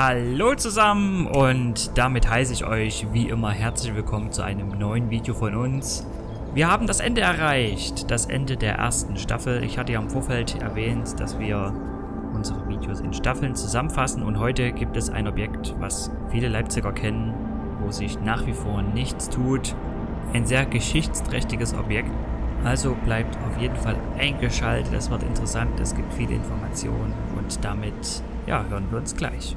Hallo zusammen und damit heiße ich euch wie immer herzlich willkommen zu einem neuen Video von uns. Wir haben das Ende erreicht, das Ende der ersten Staffel. Ich hatte ja im Vorfeld erwähnt, dass wir unsere Videos in Staffeln zusammenfassen und heute gibt es ein Objekt, was viele Leipziger kennen, wo sich nach wie vor nichts tut. Ein sehr geschichtsträchtiges Objekt. Also bleibt auf jeden Fall eingeschaltet, es wird interessant, es gibt viele Informationen und damit ja, hören wir uns gleich.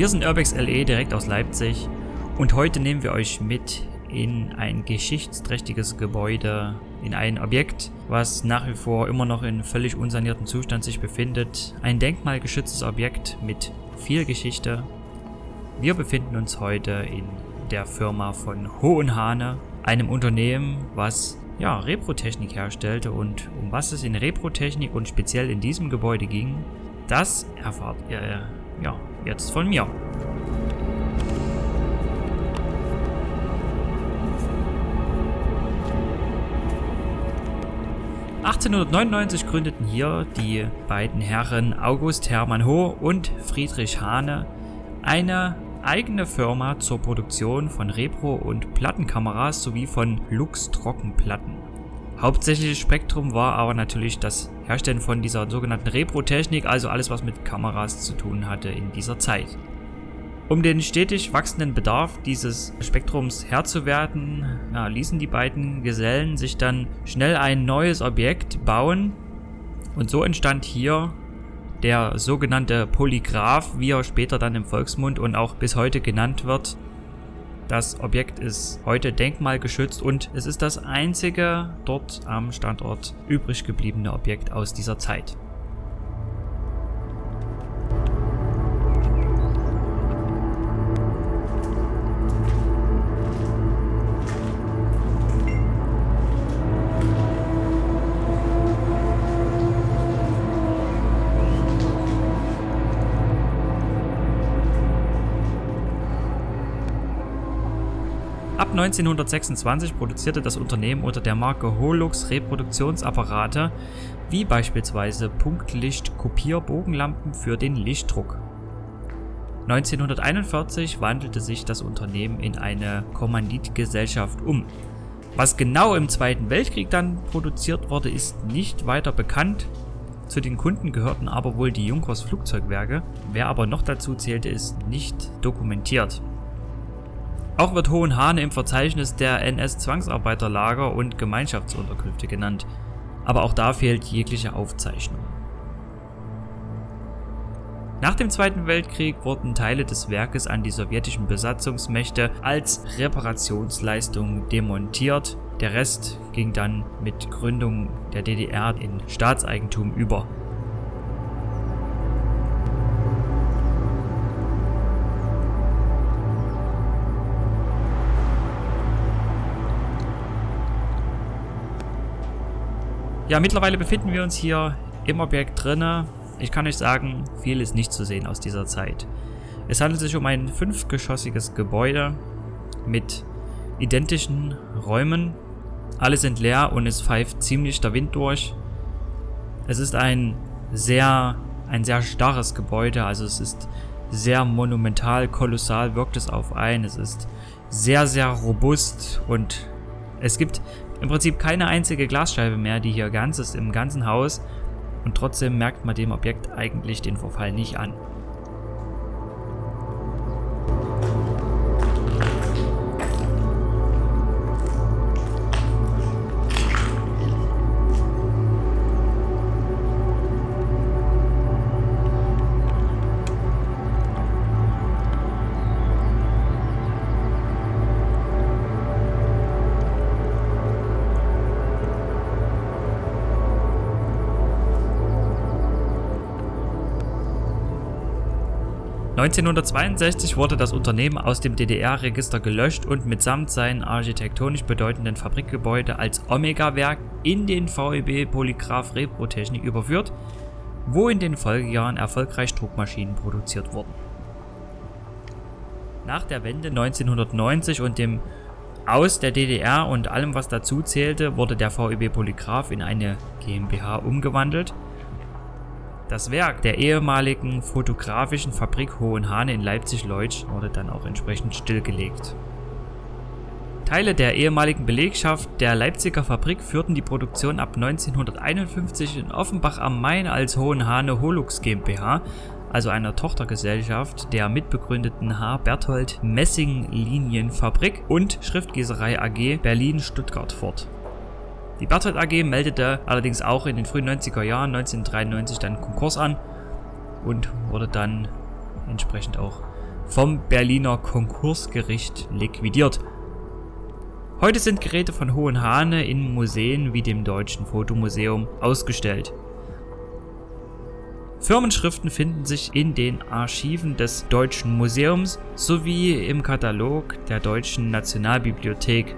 Wir sind Urbex LE direkt aus Leipzig und heute nehmen wir euch mit in ein geschichtsträchtiges Gebäude, in ein Objekt, was nach wie vor immer noch in völlig unsaniertem Zustand sich befindet. Ein denkmalgeschütztes Objekt mit viel Geschichte. Wir befinden uns heute in der Firma von Hohenhane, einem Unternehmen, was ja, Reprotechnik herstellte und um was es in Reprotechnik und speziell in diesem Gebäude ging, das erfahrt ihr ja, jetzt von mir. (1899) gründeten hier die beiden Herren August Hermann Ho und Friedrich Hane eine eigene Firma zur Produktion von Repro- und Plattenkameras sowie von Lux-Trockenplatten. Hauptsächliches Spektrum war aber natürlich das Herstellen von dieser sogenannten Repro-Technik, also alles was mit Kameras zu tun hatte in dieser Zeit. Um den stetig wachsenden Bedarf dieses Spektrums Herr zu werden, ja, ließen die beiden Gesellen sich dann schnell ein neues Objekt bauen und so entstand hier der sogenannte Polygraph, wie er später dann im Volksmund und auch bis heute genannt wird, das Objekt ist heute denkmalgeschützt und es ist das einzige dort am Standort übrig gebliebene Objekt aus dieser Zeit. Ab 1926 produzierte das Unternehmen unter der Marke Holux Reproduktionsapparate, wie beispielsweise Punktlicht-Kopierbogenlampen für den Lichtdruck. 1941 wandelte sich das Unternehmen in eine Kommanditgesellschaft um. Was genau im Zweiten Weltkrieg dann produziert wurde, ist nicht weiter bekannt. Zu den Kunden gehörten aber wohl die Junkers Flugzeugwerke, wer aber noch dazu zählte, ist nicht dokumentiert. Auch wird Hohenhane im Verzeichnis der NS-Zwangsarbeiterlager und Gemeinschaftsunterkünfte genannt, aber auch da fehlt jegliche Aufzeichnung. Nach dem Zweiten Weltkrieg wurden Teile des Werkes an die sowjetischen Besatzungsmächte als Reparationsleistung demontiert, der Rest ging dann mit Gründung der DDR in Staatseigentum über. Ja, mittlerweile befinden wir uns hier im Objekt drinne. Ich kann euch sagen, viel ist nicht zu sehen aus dieser Zeit. Es handelt sich um ein fünfgeschossiges Gebäude mit identischen Räumen. Alle sind leer und es pfeift ziemlich der Wind durch. Es ist ein sehr, ein sehr starres Gebäude, also es ist sehr monumental, kolossal wirkt es auf ein. Es ist sehr, sehr robust und es gibt im Prinzip keine einzige Glasscheibe mehr, die hier ganz ist im ganzen Haus und trotzdem merkt man dem Objekt eigentlich den Verfall nicht an. 1962 wurde das Unternehmen aus dem DDR-Register gelöscht und mitsamt seinen architektonisch bedeutenden Fabrikgebäude als Omega-Werk in den VEB Polygraph Reprotechnik überführt, wo in den Folgejahren erfolgreich Druckmaschinen produziert wurden. Nach der Wende 1990 und dem aus der DDR und allem was dazu zählte, wurde der VEB Polygraph in eine GmbH umgewandelt. Das Werk der ehemaligen fotografischen Fabrik Hohenhane in Leipzig-Leutsch wurde dann auch entsprechend stillgelegt. Teile der ehemaligen Belegschaft der Leipziger Fabrik führten die Produktion ab 1951 in Offenbach am Main als Hohenhane Holux GmbH also einer Tochtergesellschaft der mitbegründeten H. Berthold Messing Linienfabrik und Schriftgießerei AG Berlin-Stuttgart fort. Die Berthold AG meldete allerdings auch in den frühen 90er Jahren 1993 dann Konkurs an und wurde dann entsprechend auch vom Berliner Konkursgericht liquidiert. Heute sind Geräte von Hohenhane in Museen wie dem Deutschen Fotomuseum ausgestellt. Firmenschriften finden sich in den Archiven des Deutschen Museums sowie im Katalog der Deutschen Nationalbibliothek.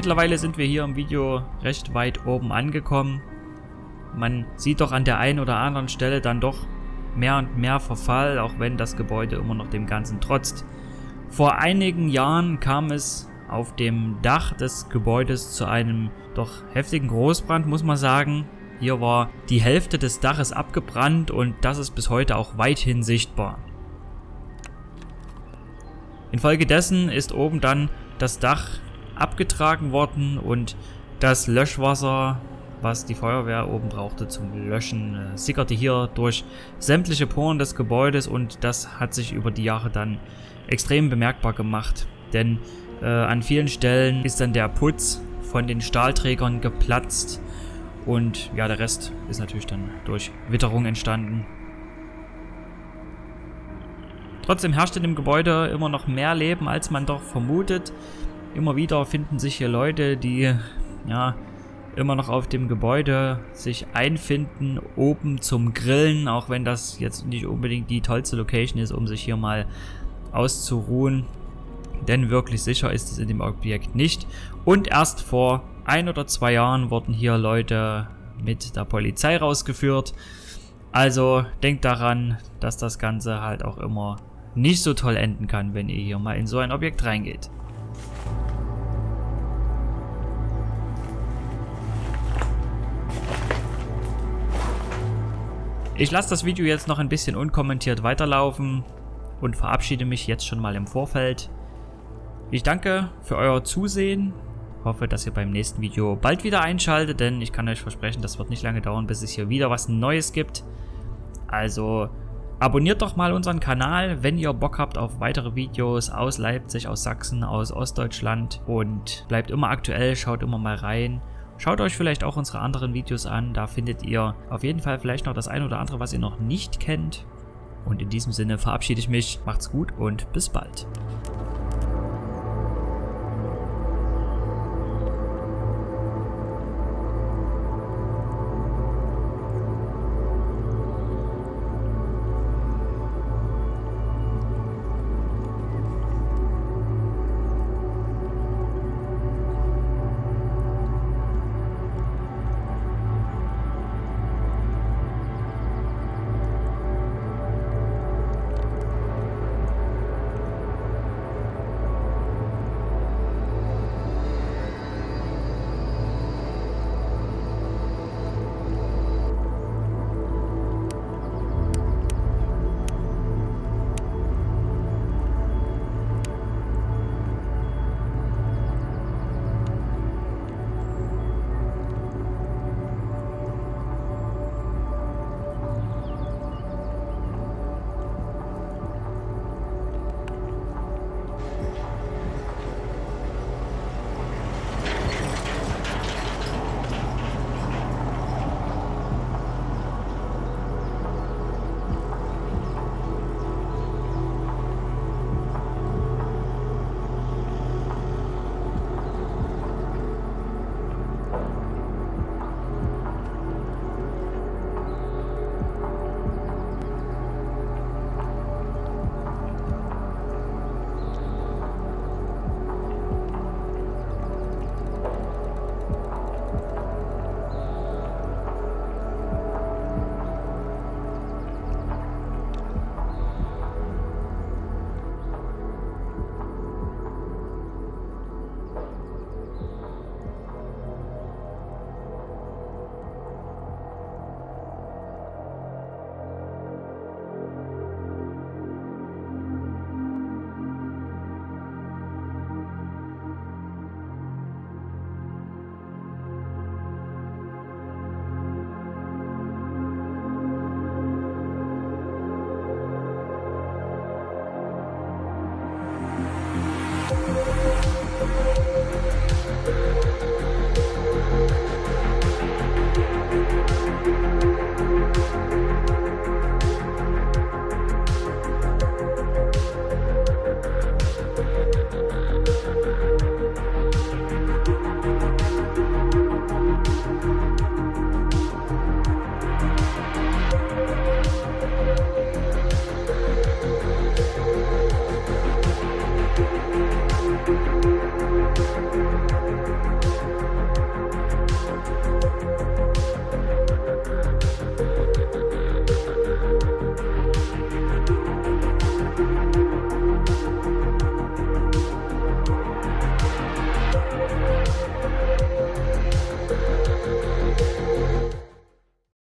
Mittlerweile sind wir hier im Video recht weit oben angekommen. Man sieht doch an der einen oder anderen Stelle dann doch mehr und mehr Verfall, auch wenn das Gebäude immer noch dem Ganzen trotzt. Vor einigen Jahren kam es auf dem Dach des Gebäudes zu einem doch heftigen Großbrand, muss man sagen. Hier war die Hälfte des Daches abgebrannt und das ist bis heute auch weithin sichtbar. Infolgedessen ist oben dann das Dach abgetragen worden und das Löschwasser, was die Feuerwehr oben brauchte zum Löschen, äh, sickerte hier durch sämtliche Poren des Gebäudes und das hat sich über die Jahre dann extrem bemerkbar gemacht. Denn äh, an vielen Stellen ist dann der Putz von den Stahlträgern geplatzt und ja, der Rest ist natürlich dann durch Witterung entstanden. Trotzdem herrscht in dem Gebäude immer noch mehr Leben, als man doch vermutet. Immer wieder finden sich hier Leute, die ja immer noch auf dem Gebäude sich einfinden, oben zum Grillen, auch wenn das jetzt nicht unbedingt die tollste Location ist, um sich hier mal auszuruhen. Denn wirklich sicher ist es in dem Objekt nicht. Und erst vor ein oder zwei Jahren wurden hier Leute mit der Polizei rausgeführt. Also denkt daran, dass das Ganze halt auch immer nicht so toll enden kann, wenn ihr hier mal in so ein Objekt reingeht. Ich lasse das Video jetzt noch ein bisschen unkommentiert weiterlaufen und verabschiede mich jetzt schon mal im Vorfeld. Ich danke für euer Zusehen, hoffe, dass ihr beim nächsten Video bald wieder einschaltet, denn ich kann euch versprechen, das wird nicht lange dauern, bis es hier wieder was Neues gibt. Also abonniert doch mal unseren Kanal, wenn ihr Bock habt auf weitere Videos aus Leipzig, aus Sachsen, aus Ostdeutschland und bleibt immer aktuell, schaut immer mal rein. Schaut euch vielleicht auch unsere anderen Videos an, da findet ihr auf jeden Fall vielleicht noch das ein oder andere, was ihr noch nicht kennt. Und in diesem Sinne verabschiede ich mich, macht's gut und bis bald.